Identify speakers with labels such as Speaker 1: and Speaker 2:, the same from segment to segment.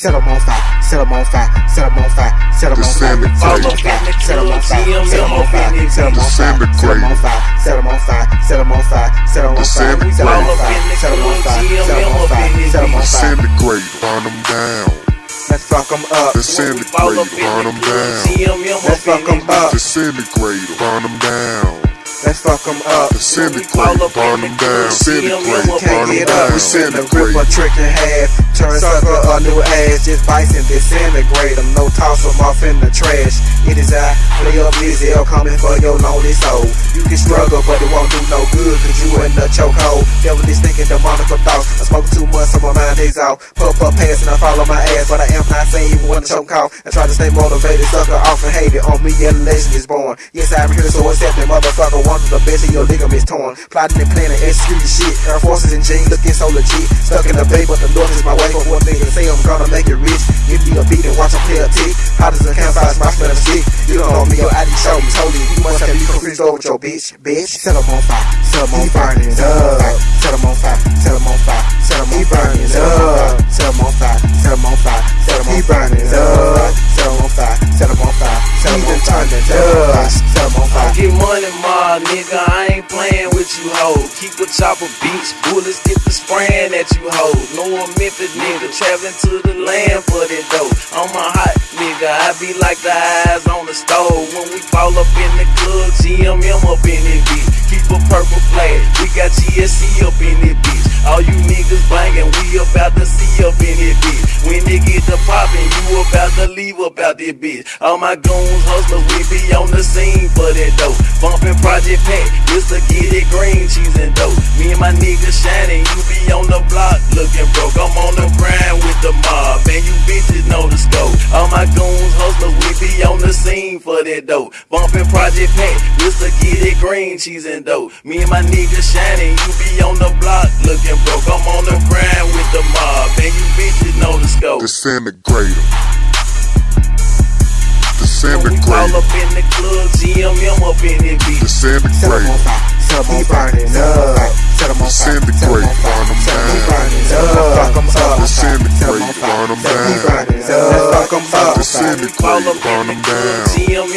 Speaker 1: set them on fire, set them on fire, set them on fire, set them on fire, Disintegrate. set them on fire, set them on fire, set them on fire, set them on fire, set them on fire, set them on fire, set them on fire, set them on fire, set them on fire, set them on fire, set them on fire, set them on fire.
Speaker 2: Disintegrate, burn them down.
Speaker 3: Let's fuck them up.
Speaker 2: Disintegrate, burn them down.
Speaker 4: Let's fuck them up.
Speaker 2: Disintegrate, burn them down.
Speaker 3: Let's fuck them up.
Speaker 2: Disintegrate, burn them down. Disintegrate, burn them down. Send a grip a Disintegrate.
Speaker 3: trick in half. Turn sucker a new ass. Just
Speaker 1: bites and
Speaker 3: disintegrate them. No
Speaker 1: toss
Speaker 3: them off in the trash.
Speaker 1: It is I, play
Speaker 3: up Lizelle,
Speaker 1: coming for your lonely soul.
Speaker 3: You can struggle, but it
Speaker 1: won't do no good, cause you in the chokehold. Devil is my out. Puff up past and I follow my ass, but I am not saying even when the choke off. I try to stay motivated, sucker off and hate it. On me, the legend is born. Yes, I'm here, so accept it, motherfucker. One of the best of your ligaments torn. Plotting and planning, execute shit. Air forces and jeans looking so legit. Stuck in the bay, but the Lord is my way. For one thing say, I'm gonna make it rich. Give me a beat and watch them play a tick. Hot as a campfire, my smell of stick.
Speaker 3: You don't know
Speaker 1: me, your ID show me. Told you, you must have been confused over with your bitch. Bitch, set 'em on fire. Set 'em on fire. Set on fire. Set 'em on fire. Set 'em on fire. Set 'em on up. Set him on fire, set him on fire, set him on fire. He burning up. Set him on fire, set him on fire, set him on fire. Set on fire, set him on fire.
Speaker 4: Get money, ma, nigga. I ain't playing with you, ho. Keep a chopper beats bullets get the spraying at you, ho. No one Memphis nigga traveling to the land for that dough. I'm a hot nigga. I be like the eyes on the stove. When we fall up in the club, GMM up in it, bitch. Keep a purple flag. We got GSC up in it, bitch. All you niggas banging, we about to see up in it, bitch. When they get the poppin', you about to leave up out this bitch. All my goons hustlers, we be on the scene for that dope. Bumpin' Project Pat, just to get it green, cheese and dope. Me and my niggas shining, you be on the block looking broke. I'm on the grind with the mob, and you bitches know the scope. All my goons for that dough. Bumpin' Project Pat, Mr. Get It Green, cheese and dough. Me and my niggas shining, you be on the block looking broke. I'm on the grind with the mob, and you bitches know the scope.
Speaker 2: Disintegrator. Disintegrator. We all up
Speaker 4: in the club, GMM up in it, bitch.
Speaker 2: Disintegrator.
Speaker 1: Set them on fire, set them on fire, set them on fire. Disintegrate, burn them down. Disintegrate, burn them down. Disintegrate, burn them down
Speaker 2: disintegrator, burn them down. Them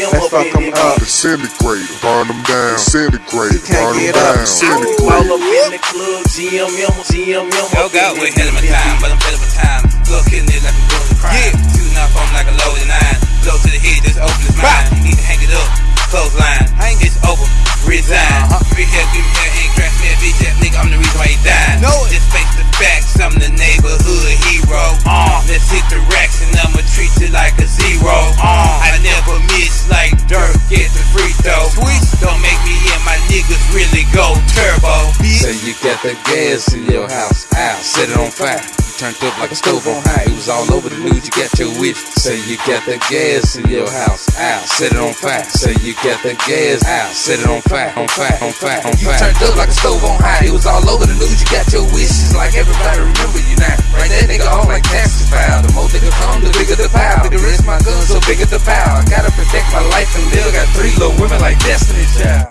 Speaker 2: burn them down. Burn them
Speaker 4: down. In the club, GMM, GMM. God, we're time,
Speaker 5: but I'm time. Like I'm doing crime. Yeah. On like a loaded nine. Blow to the head, just open his mind. Need to hang it up, clothesline. Over, resign. Uh-huh. Free hair, hair,
Speaker 6: got the gas in your house.
Speaker 5: Ow, set it on fire. You turned up like a stove on high. It was all over the news. You got your wish. Say
Speaker 6: you got the
Speaker 5: gas
Speaker 6: in your
Speaker 5: house. Ow, set it on fire. Say
Speaker 6: you got the gas.
Speaker 5: Ow, set it on fire. On fire.
Speaker 6: On
Speaker 5: fire. On fire. You turned up like a stove on high. It was all over the news. You got your wishes. Like everybody remember you now. Right that nigga on like taxes file. The more nigga come, the bigger the power. Bigger risk my gun, so bigger the power. I gotta protect my life and live. Got three little women like Destiny Child.